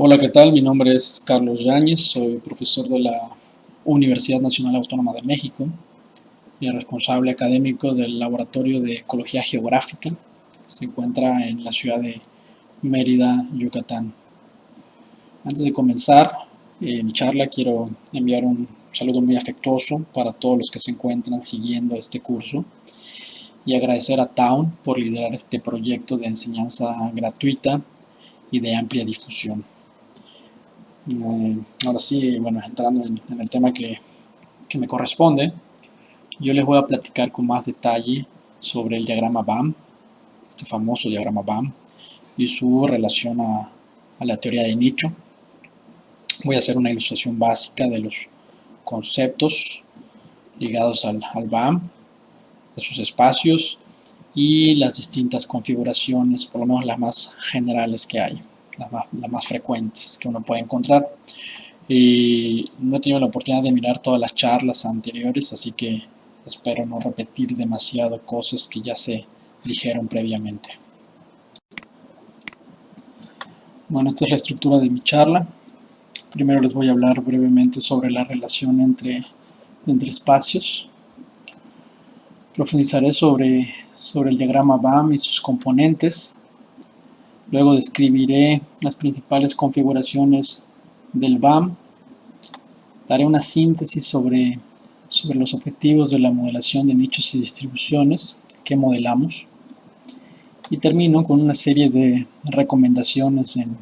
Hola, ¿qué tal? Mi nombre es Carlos Yáñez, soy profesor de la Universidad Nacional Autónoma de México y responsable académico del Laboratorio de Ecología Geográfica, que se encuentra en la ciudad de Mérida, Yucatán. Antes de comenzar eh, mi charla, quiero enviar un saludo muy afectuoso para todos los que se encuentran siguiendo este curso y agradecer a Town por liderar este proyecto de enseñanza gratuita y de amplia difusión. Eh, ahora sí, bueno, entrando en, el tema que, me corresponde, yo les voy a platicar con más detalle sobre el diagrama BAM, este famoso diagrama BAM, y su relación a, la teoría de nicho. Voy a hacer una ilustración básica de los conceptos ligados al, al BAM, de sus espacios y las distintas configuraciones, por lo menos las más generales que hay las más, frecuentes que uno puede encontrar. Y no he tenido la oportunidad de mirar todas las charlas anteriores, así que espero no repetir demasiado cosas que ya se dijeron previamente. Bueno, esta es la estructura de mi charla. Primero les voy a hablar brevemente sobre la relación entre, entre espacios. Profundizaré sobre, sobre el diagrama BAM y sus componentes, Luego describiré las principales configuraciones del BAM. Daré una síntesis sobre, los objetivos de la modelación de nichos y distribuciones que modelamos. Y termino con una serie de recomendaciones en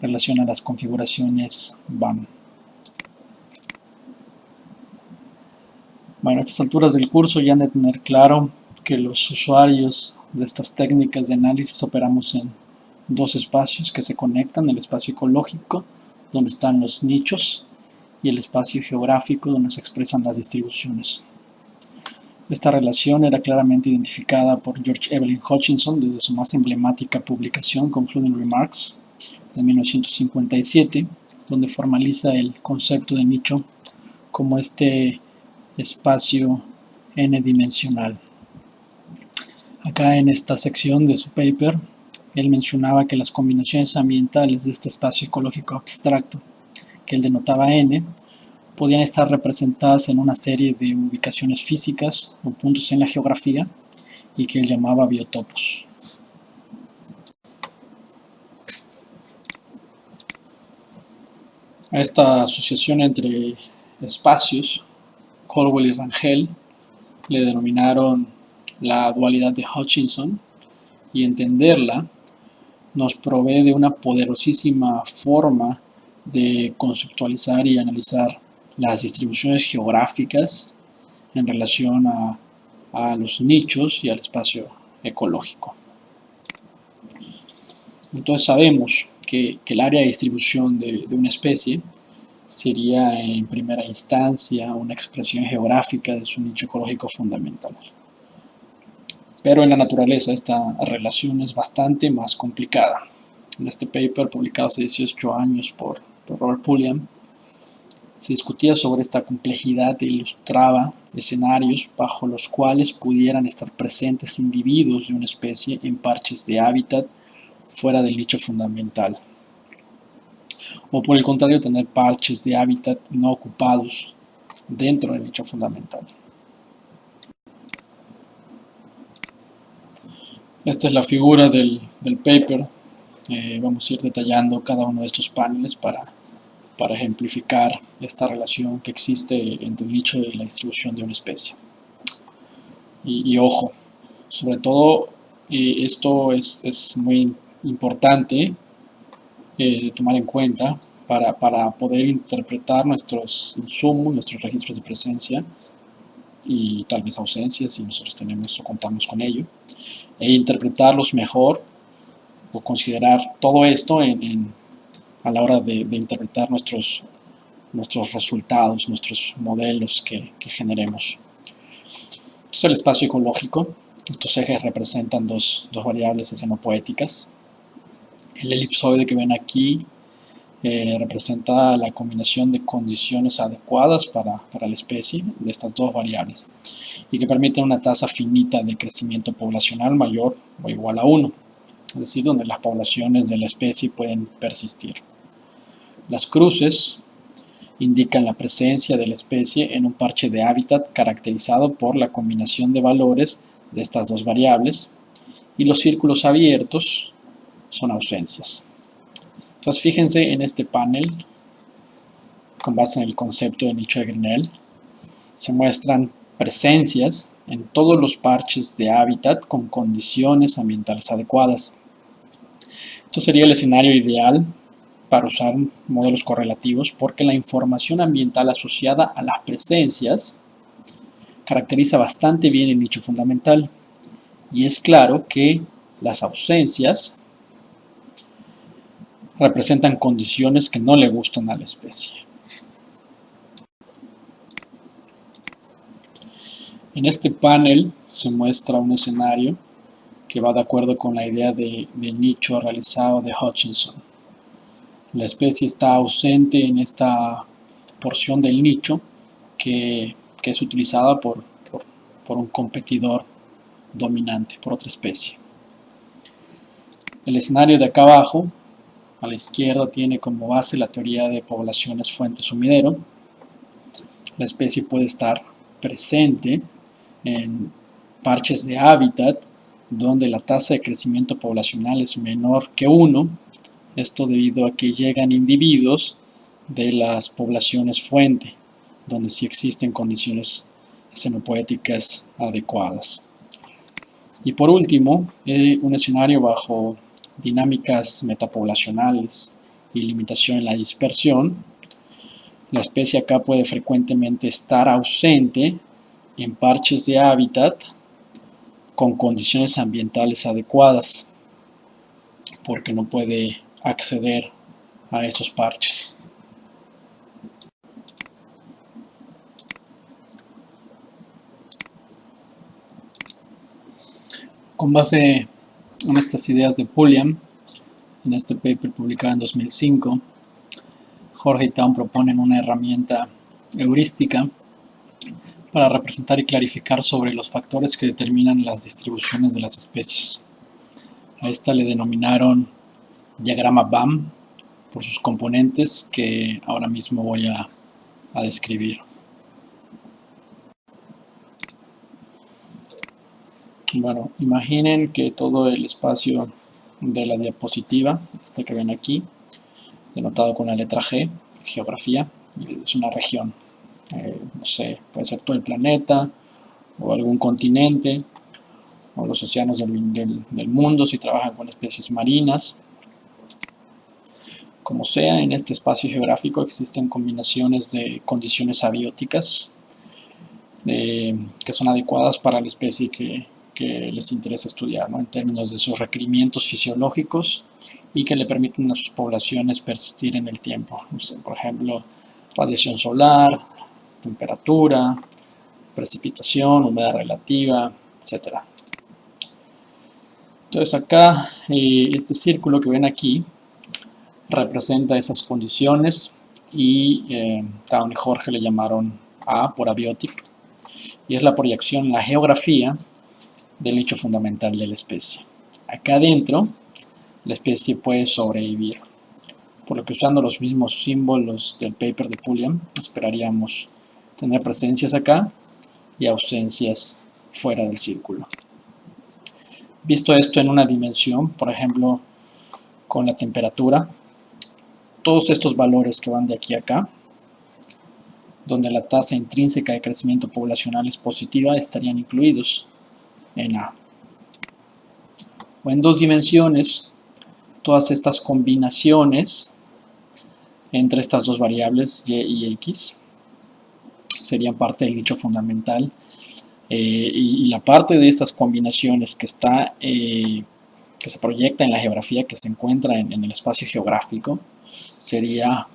relación a las configuraciones BAM. Bueno, a estas alturas del curso ya han de tener claro que los usuarios de estas técnicas de análisis operamos en dos espacios que se conectan, el espacio ecológico, donde están los nichos, y el espacio geográfico, donde se expresan las distribuciones. Esta relación era claramente identificada por George Evelyn Hutchinson desde su más emblemática publicación Concluding Remarks de 1957, donde formaliza el concepto de nicho como este espacio n-dimensional. Acá en esta sección de su paper él mencionaba que las combinaciones ambientales de este espacio ecológico abstracto, que él denotaba N, podían estar representadas en una serie de ubicaciones físicas o puntos en la geografía y que él llamaba biotopos. A esta asociación entre espacios, Colwell y Rangel le denominaron la dualidad de Hutchinson y entenderla nos provee de una poderosísima forma de conceptualizar y analizar las distribuciones geográficas en relación a, los nichos y al espacio ecológico. Entonces sabemos que, el área de distribución de, de, una especie sería en primera instancia una expresión geográfica de su nicho ecológico fundamental. Pero en la naturaleza esta relación es bastante más complicada. En este paper, publicado hace 18 años por, Robert Pulliam, se discutía sobre esta complejidad e ilustraba escenarios bajo los cuales pudieran estar presentes individuos de una especie en parches de hábitat fuera del nicho fundamental. O por el contrario, tener parches de hábitat no ocupados dentro del nicho fundamental. Esta es la figura del, paper. Eh, vamos a ir detallando cada uno de estos paneles para, para ejemplificar esta relación que existe entre el nicho y la distribución de una especie. Y, ojo, sobre todo eh, esto es, muy importante eh, tomar en cuenta para, para, poder interpretar nuestros insumos, nuestros registros de presencia y tal vez ausencias si nosotros tenemos o contamos con ello e interpretarlos mejor o considerar todo esto en, a la hora de, interpretar nuestros, nuestros resultados, nuestros modelos que, generemos. Entonces el espacio ecológico, estos ejes representan dos, dos variables escenopoéticas. El elipsoide que ven aquí eh, representa la combinación de condiciones adecuadas para, para, la especie de estas dos variables y que permiten una tasa finita de crecimiento poblacional mayor o igual a 1, es decir, donde las poblaciones de la especie pueden persistir. Las cruces indican la presencia de la especie en un parche de hábitat caracterizado por la combinación de valores de estas dos variables y los círculos abiertos son ausencias. Entonces fíjense en este panel, con base en el concepto de nicho de Grinnell, se muestran presencias en todos los parches de hábitat con condiciones ambientales adecuadas. Esto sería el escenario ideal para usar modelos correlativos porque la información ambiental asociada a las presencias caracteriza bastante bien el nicho fundamental y es claro que las ausencias representan condiciones que no le gustan a la especie. En este panel se muestra un escenario que va de acuerdo con la idea de, nicho realizado de Hutchinson. La especie está ausente en esta porción del nicho que, es utilizada por, por, un competidor dominante, por otra especie. El escenario de acá abajo, a la izquierda, tiene como base la teoría de poblaciones fuente-sumidero. La especie puede estar presente en parches de hábitat donde la tasa de crecimiento poblacional es menor que 1 esto debido a que llegan individuos de las poblaciones fuente, donde sí existen condiciones xenopoéticas adecuadas. Y por último, eh, un escenario bajo dinámicas metapoblacionales y limitación en la dispersión. La especie acá puede frecuentemente estar ausente en parches de hábitat con condiciones ambientales adecuadas, porque no puede acceder a esos parches. Con base en estas ideas de Pulliam, en este paper publicado en 2005, Jorge y Town proponen una herramienta heurística para representar y clarificar sobre los factores que determinan las distribuciones de las especies. A esta le denominaron diagrama BAM por sus componentes que ahora mismo voy a, describir. Bueno, imaginen que todo el espacio de la diapositiva, este que ven aquí, denotado con la letra G, geografía, es una región. Eh, no sé, puede ser todo el planeta, o algún continente, o los océanos del, mundo si trabajan con especies marinas, como sea, en este espacio geográfico existen combinaciones de condiciones abióticas eh, que son adecuadas para la especie que, les interesa estudiar, en términos de sus requerimientos fisiológicos y que le permiten a sus poblaciones persistir en el tiempo. por ejemplo, radiación solar, temperatura, precipitación, humedad relativa, etc. Entonces acá, eh, este círculo que ven aquí, representa esas condiciones y eh, Town y Jorge le llamaron A por abiotic y es la proyección la geografía del hecho fundamental de la especie. Acá adentro la especie puede sobrevivir, por lo que usando los mismos símbolos del paper de Pulliam esperaríamos tener presencias acá y ausencias fuera del círculo. Visto esto en una dimensión, por ejemplo, con la temperatura, todos estos valores que van de aquí a acá, donde la tasa intrínseca de crecimiento poblacional es positiva, estarían incluidos en A. O en dos dimensiones, todas estas combinaciones entre estas dos variables, y y x, serían parte del nicho fundamental. Eh, y, la parte de estas combinaciones que está eh, que se proyecta en la geografía que se encuentra en, el espacio geográfico sería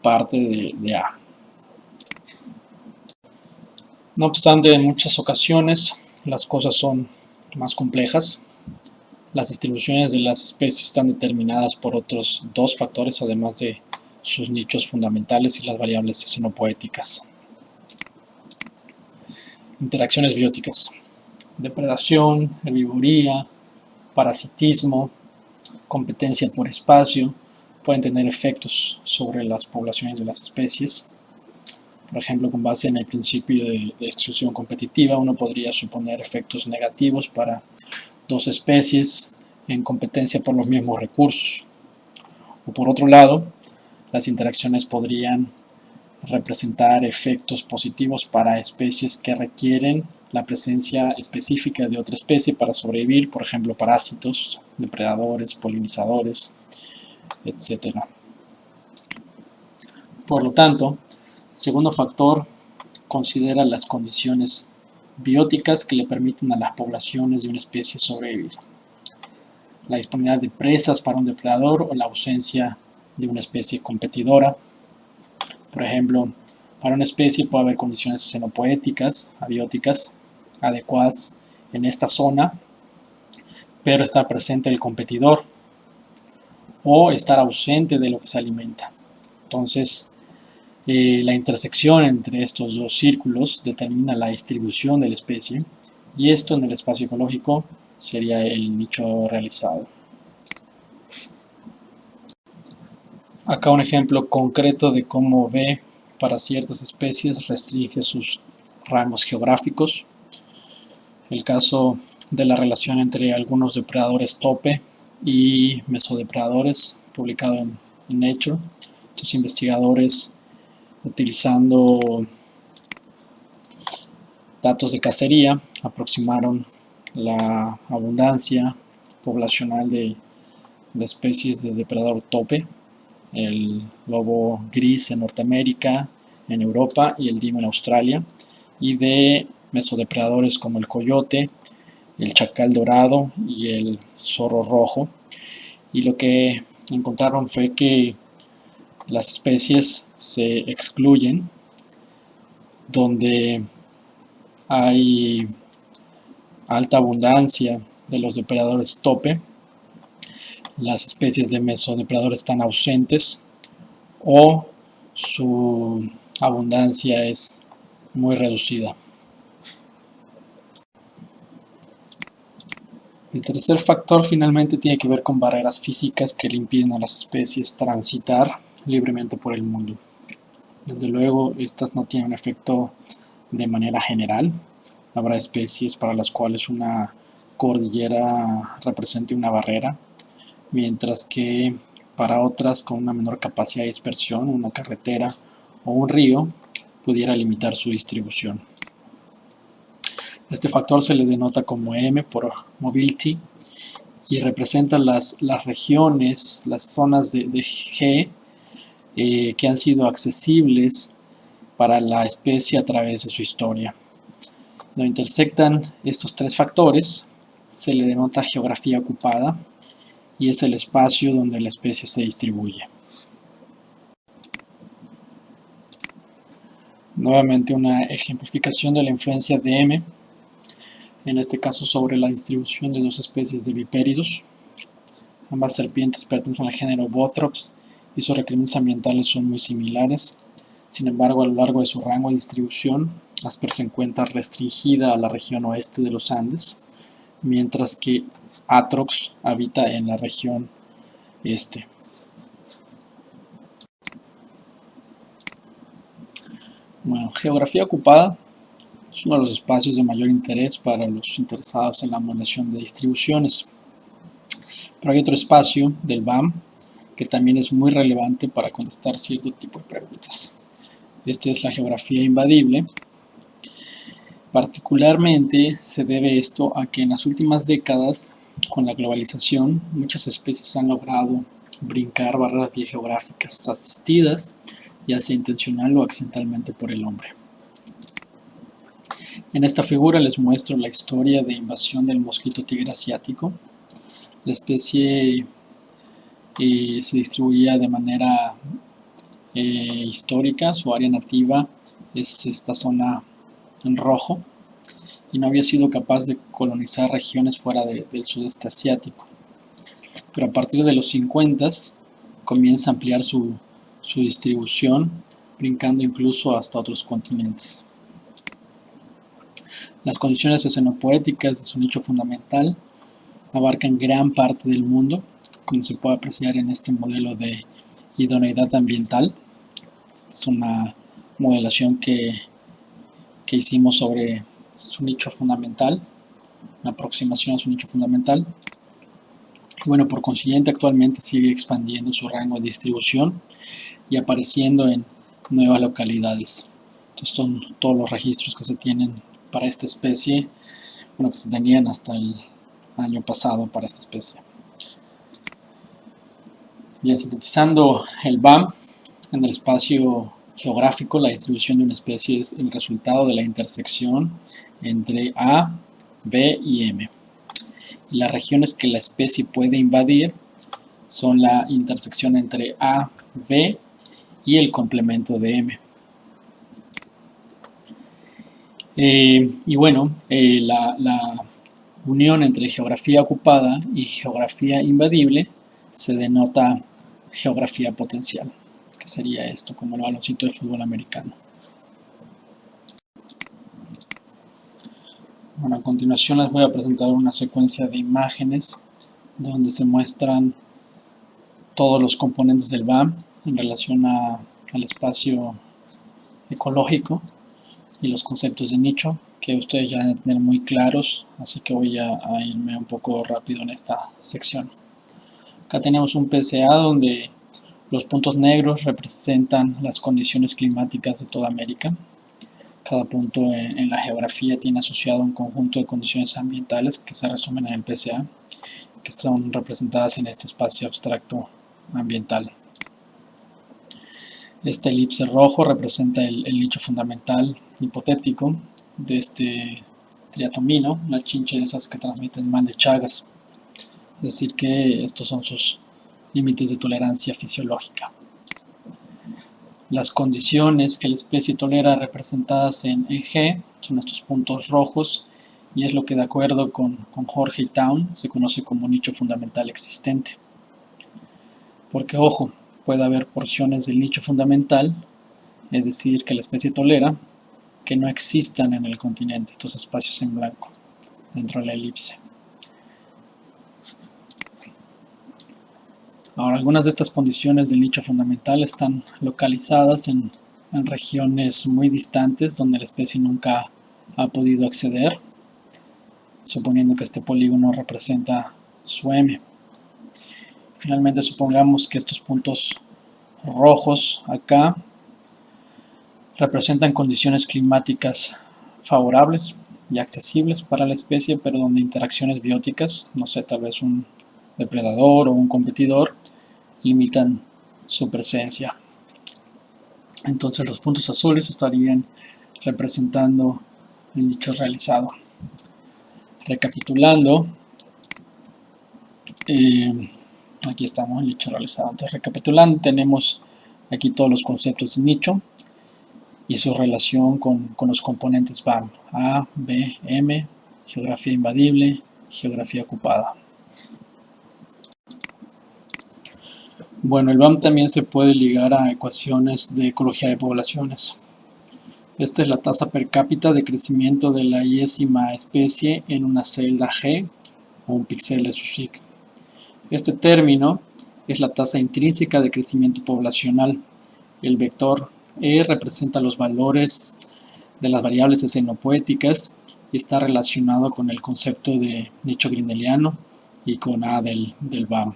parte de, A. No obstante, en muchas ocasiones las cosas son más complejas. Las distribuciones de las especies están determinadas por otros dos factores, además de sus nichos fundamentales y las variables xenopoéticas. Interacciones bióticas. Depredación, herbivoría, parasitismo, competencia por espacio, pueden tener efectos sobre las poblaciones de las especies. Por ejemplo, con base en el principio de, de exclusión competitiva, uno podría suponer efectos negativos para dos especies en competencia por los mismos recursos. O por otro lado, las interacciones podrían representar efectos positivos para especies que requieren la presencia específica de otra especie para sobrevivir, por ejemplo, parásitos, depredadores, polinizadores, etc. Por lo tanto, segundo factor considera las condiciones bióticas que le permiten a las poblaciones de una especie sobrevivir. La disponibilidad de presas para un depredador o la ausencia de una especie competidora. Por ejemplo, para una especie puede haber condiciones xenopoéticas, abióticas, adecuadas en esta zona, pero estar presente el competidor o estar ausente de lo que se alimenta. Entonces, la intersección entre estos dos círculos determina la distribución de la especie y esto en el espacio ecológico sería el nicho realizado. Acá un ejemplo concreto de cómo B para ciertas especies restringe sus rangos geográficos. El caso de la relación entre algunos depredadores tope y mesodepredadores publicado en, Nature. Estos investigadores utilizando datos de cacería aproximaron la abundancia poblacional de, de especies de depredador tope el lobo gris en Norteamérica, en Europa y el dimo en Australia, y de mesodepredadores como el coyote, el chacal dorado y el zorro rojo. Y lo que encontraron fue que las especies se excluyen donde hay alta abundancia de los depredadores tope las especies de mesodepredadores están ausentes o su abundancia es muy reducida. El tercer factor finalmente tiene que ver con barreras físicas que le impiden a las especies transitar libremente por el mundo. Desde luego, estas no tienen efecto de manera general. Habrá especies para las cuales una cordillera represente una barrera, mientras que para otras con una menor capacidad de dispersión, una carretera o un río, pudiera limitar su distribución. Este factor se le denota como M por mobility y representa las, las regiones, las zonas de, G eh, que han sido accesibles para la especie a través de su historia. Donde intersectan estos tres factores, se le denota geografía ocupada, y es el espacio donde la especie se distribuye. Nuevamente una ejemplificación de la influencia de M, en este caso sobre la distribución de dos especies de vipéridos. Ambas serpientes pertenecen al género Bothrops y sus requerimientos ambientales son muy similares. Sin embargo, a lo largo de su rango de distribución, Asper se encuentra restringida a la región oeste de los Andes, mientras que Atrox habita en la región este. Bueno, geografía ocupada es uno de los espacios de mayor interés para los interesados en la modelación de distribuciones. Pero hay otro espacio del BAM que también es muy relevante para contestar cierto tipo de preguntas. Esta es la geografía invadible. Particularmente se debe esto a que en las últimas décadas con la globalización, muchas especies han logrado brincar barreras biogeográficas asistidas, ya sea intencional o accidentalmente por el hombre. En esta figura les muestro la historia de invasión del mosquito tigre asiático. La especie eh, se distribuía de manera eh, histórica, su área nativa es esta zona en rojo, y no había sido capaz de colonizar regiones fuera del sudeste asiático. Pero a partir de los 50 comienza a ampliar su, su distribución, brincando incluso hasta otros continentes. Las condiciones escenopoéticas de su nicho fundamental abarcan gran parte del mundo, como se puede apreciar en este modelo de idoneidad ambiental. Es una modelación que, que hicimos sobre su nicho fundamental, una aproximación a su nicho fundamental. Bueno, por consiguiente actualmente sigue expandiendo su rango de distribución y apareciendo en nuevas localidades. Estos son todos los registros que se tienen para esta especie, bueno, que se tenían hasta el año pasado para esta especie. Bien, sintetizando el BAM en el espacio geográfico, la distribución de una especie es el resultado de la intersección entre A, B y M. Las regiones que la especie puede invadir son la intersección entre A, B y el complemento de M. Eh, y bueno, eh, la unión entre geografía ocupada y geografía invadible se denota geografía potencial, que sería esto, como el baloncito de fútbol americano. Bueno, a continuación les voy a presentar una secuencia de imágenes donde se muestran todos los componentes del BAM en relación al espacio ecológico y los conceptos de nicho que ustedes ya deben tener muy claros, así que voy a, irme un poco rápido en esta sección. Acá tenemos un PCA donde los puntos negros representan las condiciones climáticas de toda América. Cada punto en, la geografía tiene asociado un conjunto de condiciones ambientales que se resumen en el PCA, que son representadas en este espacio abstracto ambiental. Este elipse rojo representa el, nicho fundamental hipotético de este triatomino, una chinche de esas que transmiten mal de Chagas. Es decir que estos son sus límites de tolerancia fisiológica. Las condiciones que la especie tolera representadas en, G son estos puntos rojos y es lo que de acuerdo con, con Jorge y Town se conoce como nicho fundamental existente. Porque ojo, puede haber porciones del nicho fundamental, es decir, que la especie tolera, que no existan en el continente, estos espacios en blanco, dentro de la elipse. Ahora, algunas de estas condiciones del nicho fundamental están localizadas en, en regiones muy distantes donde la especie nunca ha podido acceder, suponiendo que este polígono representa su M. Finalmente supongamos que estos puntos rojos acá representan condiciones climáticas favorables y accesibles para la especie, pero donde interacciones bióticas, no sé, tal vez un depredador o un competidor, limitan su presencia. Entonces los puntos azules estarían representando el nicho realizado. Recapitulando, eh, aquí estamos, el nicho realizado. Entonces, recapitulando, tenemos aquí todos los conceptos de nicho y su relación con, con los componentes BAM, A, B, M, geografía invadible, geografía ocupada. Bueno, el BAM también se puede ligar a ecuaciones de ecología de poblaciones. Esta es la tasa per cápita de crecimiento de la iésima especie en una celda G o un píxel de su SIG. Este término es la tasa intrínseca de crecimiento poblacional. El vector E representa los valores de las variables escenopoéticas y está relacionado con el concepto de nicho grindeliano y con A del, del BAM.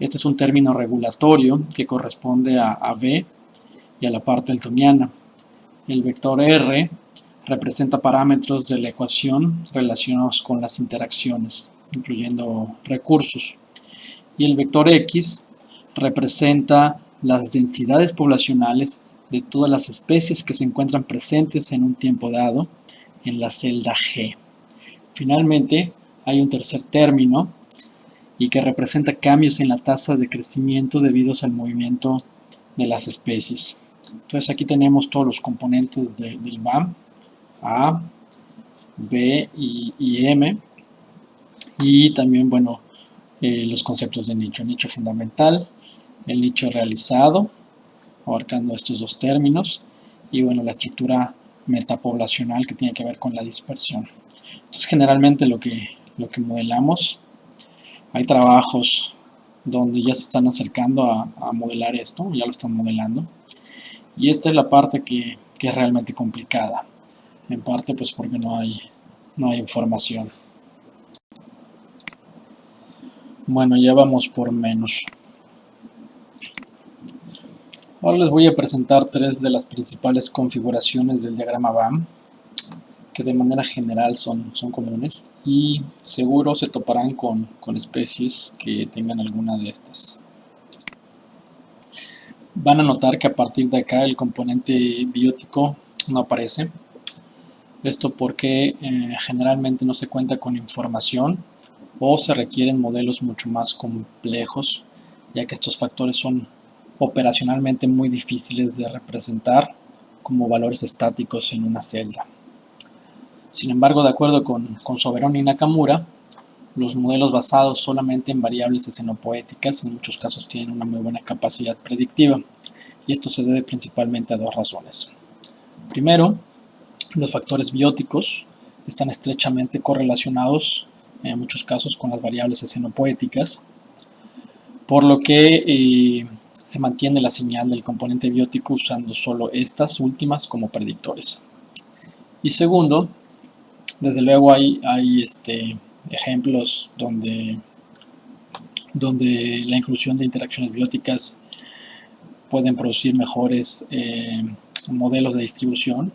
Este es un término regulatorio que corresponde a, a B y a la parte eltoniana. El vector R representa parámetros de la ecuación relacionados con las interacciones, incluyendo recursos y el vector X representa las densidades poblacionales de todas las especies que se encuentran presentes en un tiempo dado en la celda G. Finalmente, hay un tercer término y que representa cambios en la tasa de crecimiento debidos al movimiento de las especies. Entonces aquí tenemos todos los componentes del BAM, A, B y, y M, y también, bueno, eh, los conceptos de nicho. Nicho fundamental, el nicho realizado, abarcando estos dos términos, y bueno, la estructura metapoblacional que tiene que ver con la dispersión. Entonces, generalmente lo que, lo que modelamos, hay trabajos donde ya se están acercando a, modelar esto, ya lo están modelando. Y esta es la parte que, que, es realmente complicada, en parte pues porque no hay, no hay información. Bueno, ya vamos por menos. Ahora les voy a presentar tres de las principales configuraciones del diagrama BAM que de manera general son, son comunes y seguro se toparán con, con especies que tengan alguna de estas. Van a notar que a partir de acá el componente biótico no aparece. Esto porque eh, generalmente no se cuenta con información o se requieren modelos mucho más complejos ya que estos factores son operacionalmente muy difíciles de representar como valores estáticos en una celda. Sin embargo, de acuerdo con, con Soberón y Nakamura, los modelos basados solamente en variables escenopoéticas en muchos casos tienen una muy buena capacidad predictiva, y esto se debe principalmente a dos razones. Primero, los factores bióticos están estrechamente correlacionados en muchos casos con las variables escenopoéticas, por lo que eh, se mantiene la señal del componente biótico usando solo estas últimas como predictores. Y segundo, desde luego hay, este, ejemplos donde, donde la inclusión de interacciones bióticas pueden producir mejores eh, modelos de distribución.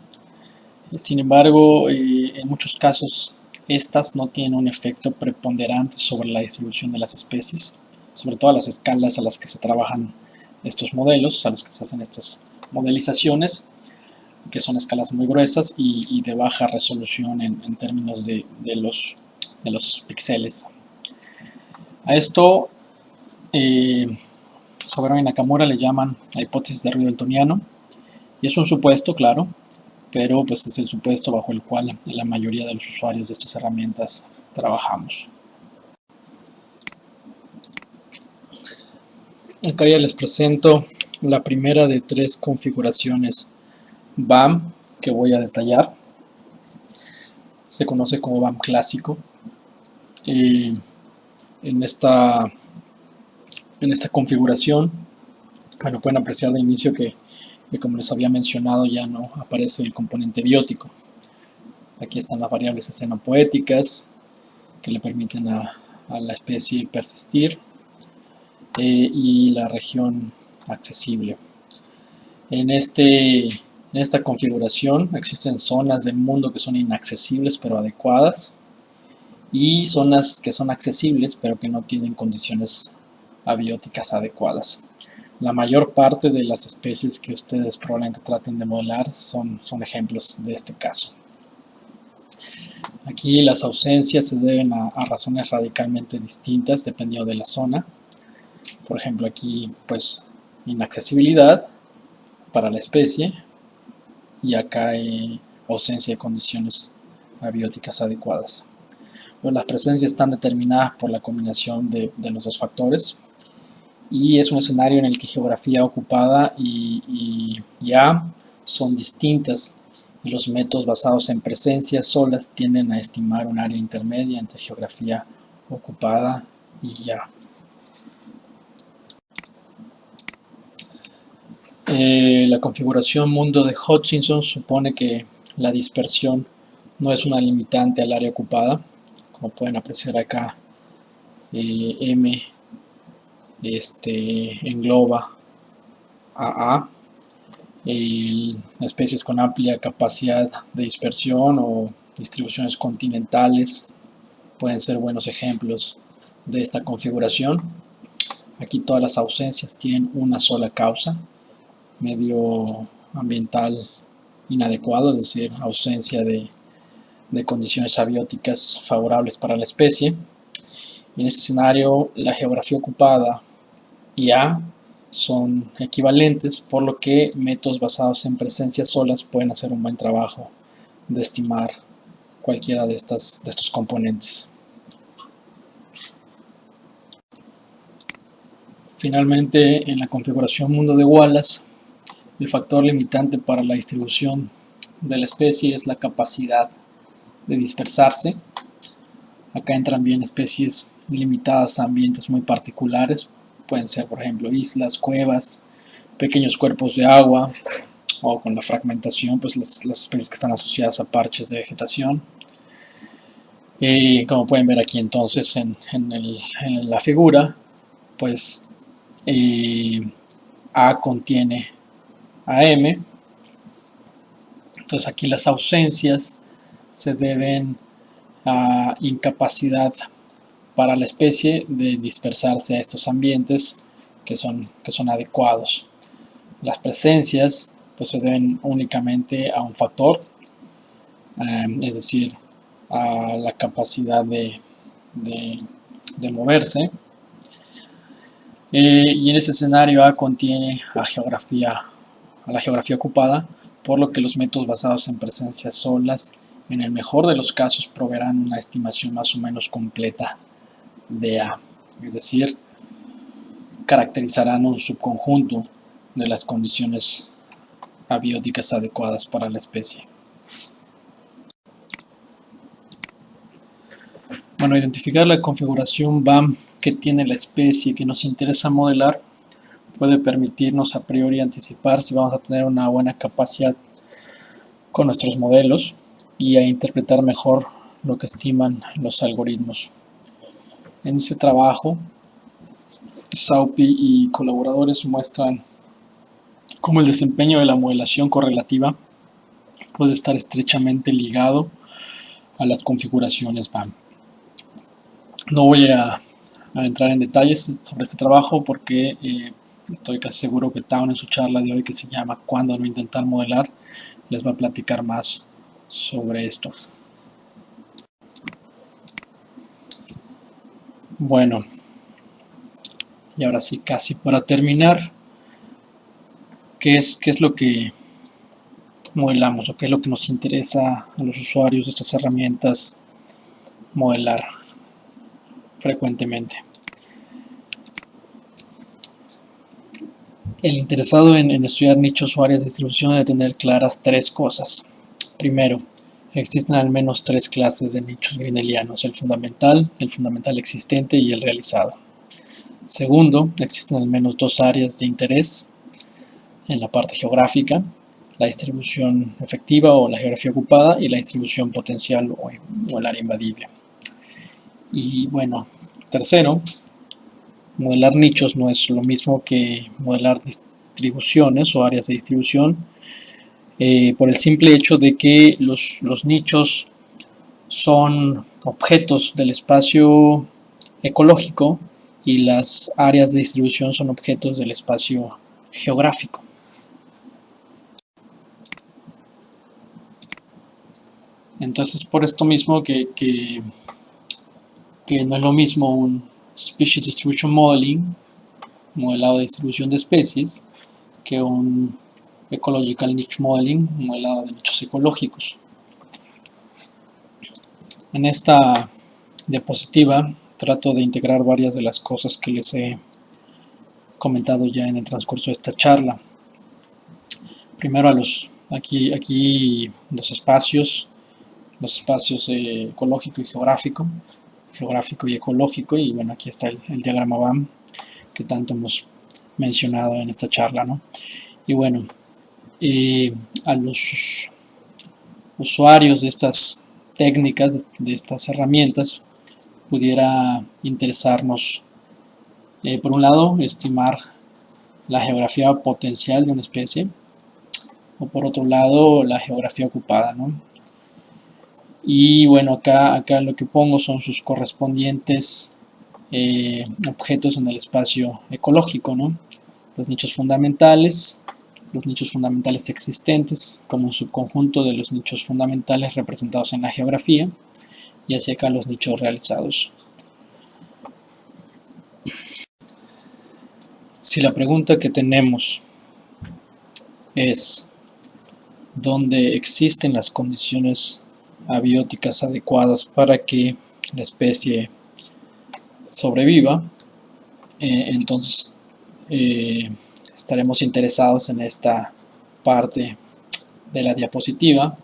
Sin embargo, eh, en muchos casos estas no tienen un efecto preponderante sobre la distribución de las especies, sobre todo a las escalas a las que se trabajan estos modelos, a los que se hacen estas modelizaciones que son escalas muy gruesas y, de baja resolución en, términos de, los, de los píxeles. A esto, eh, y Nakamura le llaman la hipótesis de ruido y es un supuesto, claro, pero pues es el supuesto bajo el cual la mayoría de los usuarios de estas herramientas trabajamos. Acá ya les presento la primera de tres configuraciones BAM que voy a detallar. Se conoce como BAM clásico. en, esta, en esta configuración, bueno, pueden apreciar de inicio que, como les había mencionado ya no aparece el componente biótico. Aquí están las variables escenopoéticas que le permiten a, la especie persistir eh, y la región accesible. En este en esta configuración existen zonas del mundo que son inaccesibles pero adecuadas y zonas que son accesibles pero que no tienen condiciones abióticas adecuadas. La mayor parte de las especies que ustedes probablemente traten de modelar son, son ejemplos de este caso. Aquí las ausencias se deben a, a, razones radicalmente distintas dependiendo de la zona. Por ejemplo, aquí pues inaccesibilidad para la especie, y acá hay ausencia de condiciones abióticas adecuadas. las presencias están determinadas por la combinación de, los dos factores y es un escenario en el que geografía ocupada y, ya son distintas y los métodos basados en presencias solas tienden a estimar un área intermedia entre geografía ocupada y ya. Eh, la configuración mundo de Hutchinson supone que la dispersión no es una limitante al área ocupada, como pueden apreciar acá, eh, M este, engloba AA, especies con amplia capacidad de dispersión o distribuciones continentales pueden ser buenos ejemplos de esta configuración. Aquí todas las ausencias tienen una sola causa, medio ambiental inadecuado, es decir, ausencia de, condiciones abióticas favorables para la especie. en este escenario, la geografía ocupada y A son equivalentes, por lo que métodos basados en presencias solas pueden hacer un buen trabajo de estimar cualquiera de, estas, de estos componentes. Finalmente, en la configuración mundo de Wallace, el factor limitante para la distribución de la especie es la capacidad de dispersarse. Acá entran bien especies limitadas a ambientes muy particulares, pueden ser por ejemplo islas, cuevas, pequeños cuerpos de agua o con la fragmentación, pues las, especies que están asociadas a parches de vegetación. Y como pueden ver aquí entonces en, la figura, pues eh, A contiene a M. Entonces aquí las ausencias se deben a incapacidad para la especie de dispersarse a estos ambientes que son, que son adecuados. Las presencias pues, se deben únicamente a un factor, em, es decir, a la capacidad de, de, moverse. Eh, y en ese escenario A contiene a, geografía, a la geografía ocupada, por lo que los métodos basados en presencias solas, en el mejor de los casos, proveerán una estimación más o menos completa de A, es decir, caracterizarán un subconjunto de las condiciones abióticas adecuadas para la especie. Bueno, identificar la configuración BAM que tiene la especie que nos interesa modelar puede permitirnos a priori anticipar si vamos a tener una buena capacidad con nuestros modelos y a interpretar mejor lo que estiman los algoritmos. En ese trabajo, Saupi y colaboradores muestran cómo el desempeño de la modelación correlativa puede estar estrechamente ligado a las configuraciones BAM. No voy a, entrar en detalles sobre este trabajo porque eh, estoy casi seguro que Town en su charla de hoy que se llama ¿Cuándo no intentar modelar? les va a platicar más sobre esto. Bueno, y ahora sí, casi para terminar, ¿qué es, qué es lo que modelamos o qué es lo que nos interesa a los usuarios de estas herramientas modelar frecuentemente? El interesado en, estudiar nichos o áreas de distribución debe tener claras tres cosas. Primero, Existen al menos tres clases de nichos grinelianos, el fundamental, el fundamental existente y el realizado. Segundo, existen al menos dos áreas de interés en la parte geográfica, la distribución efectiva o la geografía ocupada y la distribución potencial o, el área invadible. Y bueno, tercero, modelar nichos no es lo mismo que modelar distribuciones o áreas de distribución, eh, por el simple hecho de que los, nichos son objetos del espacio ecológico y las áreas de distribución son objetos del espacio geográfico. Entonces, por esto mismo que, que, no es lo mismo un Species Distribution Modeling, modelado de distribución de especies, que un Ecological Niche Modeling, modelado de nichos ecológicos. En esta diapositiva trato de integrar varias de las cosas que les he comentado ya en el transcurso de esta charla. Primero a los, aquí, aquí los espacios, los espacios eh, ecológico y geográfico, geográfico y ecológico, y bueno, aquí está el, diagrama BAM que tanto hemos mencionado en esta charla, ¿no? Y bueno, a los usuarios de estas técnicas, de estas herramientas, pudiera interesarnos, eh, por un lado, estimar la geografía potencial de una especie, o por otro lado, la geografía ocupada, ¿no? Y bueno, acá, acá lo que pongo son sus correspondientes eh, objetos en el espacio ecológico, ¿no? Los nichos fundamentales, los nichos fundamentales existentes como un subconjunto de los nichos fundamentales representados en la geografía y hacia acá los nichos realizados. Si la pregunta que tenemos es ¿dónde existen las condiciones abióticas adecuadas para que la especie sobreviva, eh, entonces eh, estaremos interesados en esta parte de la diapositiva,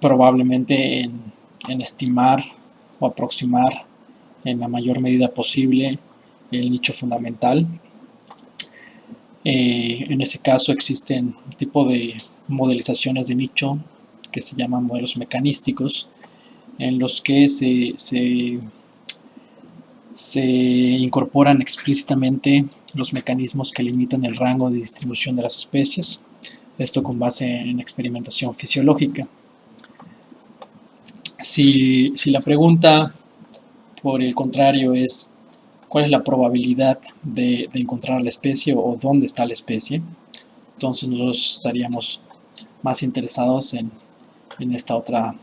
probablemente en, estimar o aproximar en la mayor medida posible el nicho fundamental. Eh, en ese caso existen un tipo de modelizaciones de nicho que se llaman modelos mecanísticos, en los que se, se, se incorporan explícitamente los mecanismos que limitan el rango de distribución de las especies, esto con base en experimentación fisiológica. Si, si la pregunta, por el contrario, es cuál es la probabilidad de, encontrar la especie o dónde está la especie, entonces nosotros estaríamos más interesados en, esta otra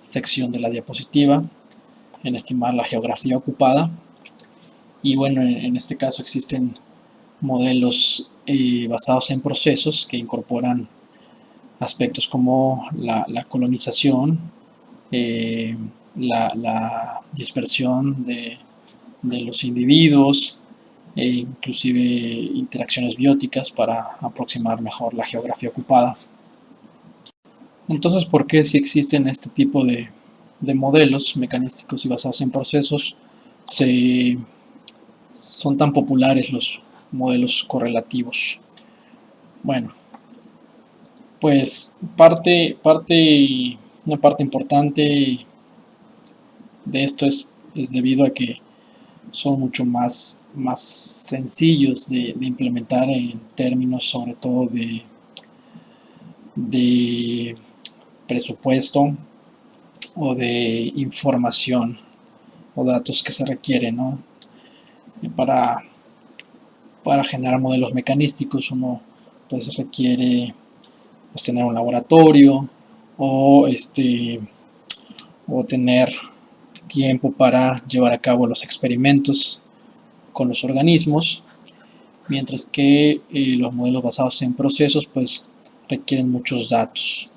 sección de la diapositiva, en estimar la geografía ocupada. Y bueno, en, este caso existen modelos eh, basados en procesos que incorporan aspectos como la, colonización, eh, la, dispersión de, los individuos, e inclusive interacciones bióticas para aproximar mejor la geografía ocupada. Entonces, ¿por qué si existen este tipo de, modelos mecanísticos y basados en procesos, son tan populares los modelos correlativos? Bueno, pues parte, parte, una parte importante de esto es, es debido a que son mucho más, más sencillos de, implementar en términos sobre todo de, de presupuesto o de información o datos que se requieren para, para generar modelos mecanísticos uno pues requiere pues, tener un laboratorio o este o tener tiempo para llevar a cabo los experimentos con los organismos mientras que eh, los modelos basados en procesos pues requieren muchos datos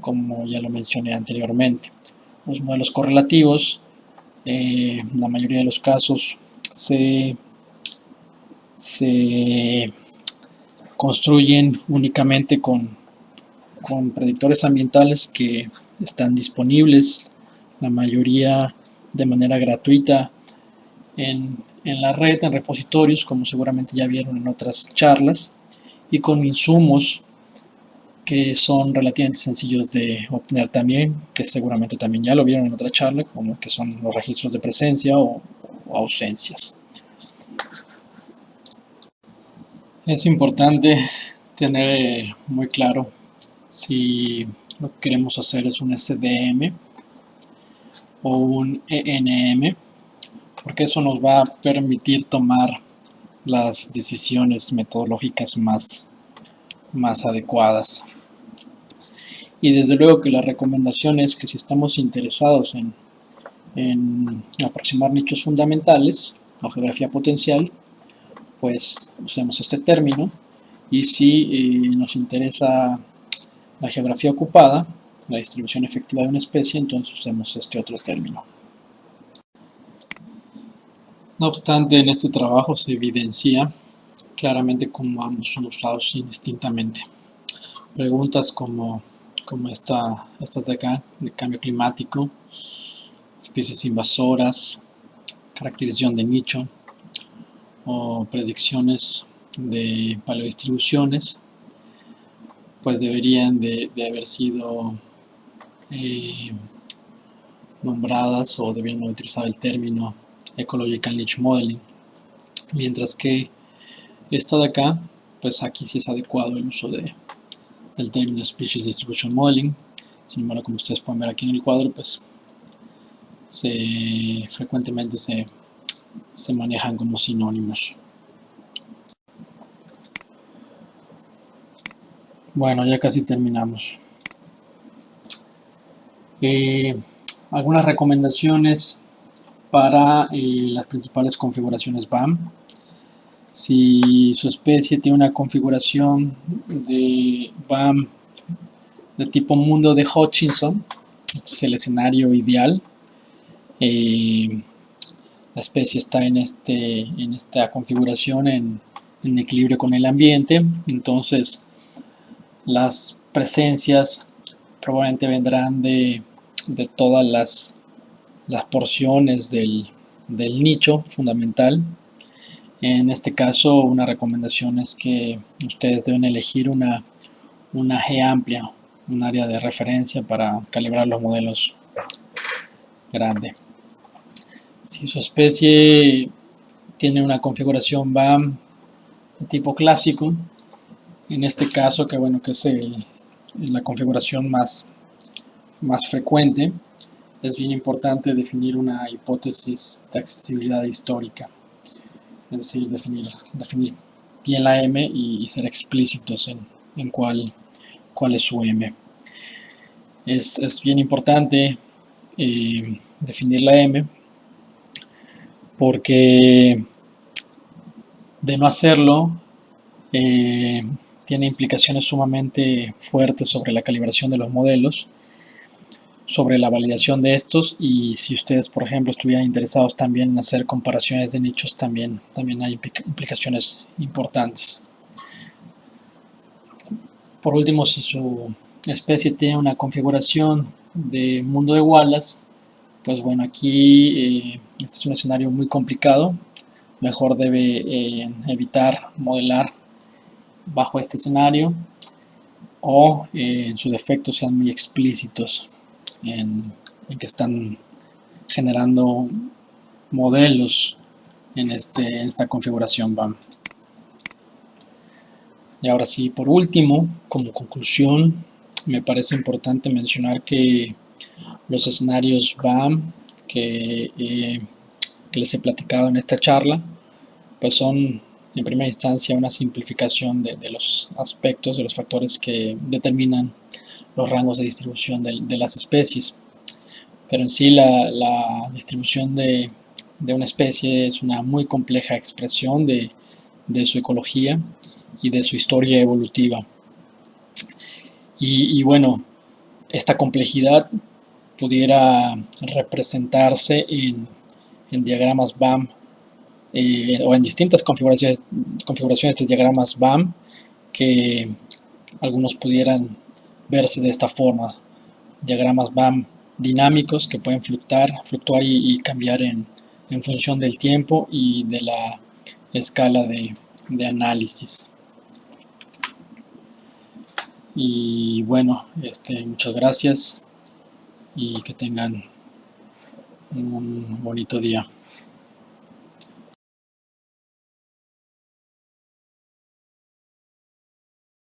como ya lo mencioné anteriormente. Los modelos correlativos, en eh, la mayoría de los casos, se, construyen únicamente con, con predictores ambientales que están disponibles, la mayoría de manera gratuita en, en la red, en repositorios, como seguramente ya vieron en otras charlas, y con insumos que son relativamente sencillos de obtener también, que seguramente también ya lo vieron en otra charla, como que son los registros de presencia o, ausencias. Es importante tener eh, muy claro si lo que queremos hacer es un SDM o un ENM, porque eso nos va a permitir tomar las decisiones metodológicas más, más adecuadas y desde luego que la recomendación es que si estamos interesados en, aproximar nichos fundamentales o geografía potencial, pues usemos este término y si eh, nos interesa la geografía ocupada, la distribución efectiva de una especie, entonces usemos este otro término. No obstante, en este trabajo se evidencia claramente cómo ambos son usados indistintamente. Preguntas como como esta, estas de acá, de cambio climático, especies invasoras, caracterización de nicho o predicciones de paleodistribuciones, pues deberían de, haber sido eh, nombradas o deberían utilizar el término Ecological Niche Modeling, mientras que esta de acá, pues aquí sí es adecuado el uso de del término Species Distribution Modeling. Sin embargo, como ustedes pueden ver aquí en el cuadro, pues se, frecuentemente se, se manejan como sinónimos. Bueno, ya casi terminamos. Eh, algunas recomendaciones para eh, las principales configuraciones BAM. Si su especie tiene una configuración de BAM de tipo mundo de Hutchinson, este es el escenario ideal. Eh, la especie está en, este, en esta configuración en, equilibrio con el ambiente, entonces las presencias probablemente vendrán de, todas las, las porciones del, del nicho fundamental. En este caso, una recomendación es que ustedes deben elegir una, G amplia, un área de referencia para calibrar los modelos grande. Si su especie tiene una configuración BAM de tipo clásico, en este caso, que bueno, que es la configuración más, más frecuente, es bien importante definir una hipótesis de accesibilidad histórica, es decir, definir, definir bien la M y, ser explícitos en, en cuál, cuál es su M. Es, es bien importante eh, definir la M porque de no hacerlo eh, tiene implicaciones sumamente fuertes sobre la calibración de los modelos, sobre la validación de estos y si ustedes, por ejemplo, estuvieran interesados también en hacer comparaciones de nichos, también, también hay implicaciones importantes. Por último, si su especie tiene una configuración de mundo de Wallace, pues bueno, aquí eh, este es un escenario muy complicado, mejor debe eh, evitar modelar bajo este escenario o eh, en sus defectos sean muy explícitos en, que están generando modelos en, este, en esta configuración BAM. Y ahora sí, por último, como conclusión, me parece importante mencionar que los escenarios BAM que, eh, que les he platicado en esta charla, pues son en primera instancia una simplificación de, los aspectos, de los factores que determinan los rangos de distribución de, las especies. Pero en sí la, distribución de, una especie es una muy compleja expresión de, su ecología y de su historia evolutiva. Y, bueno, esta complejidad pudiera representarse en, en diagramas BAM eh, o en distintas configuraciones, configuraciones de diagramas BAM que algunos pudieran verse de esta forma. Diagramas BAM dinámicos que pueden fluctuar, fluctuar y, cambiar en, función del tiempo y de la escala de, de análisis. Y bueno, este, muchas gracias y que tengan un bonito día.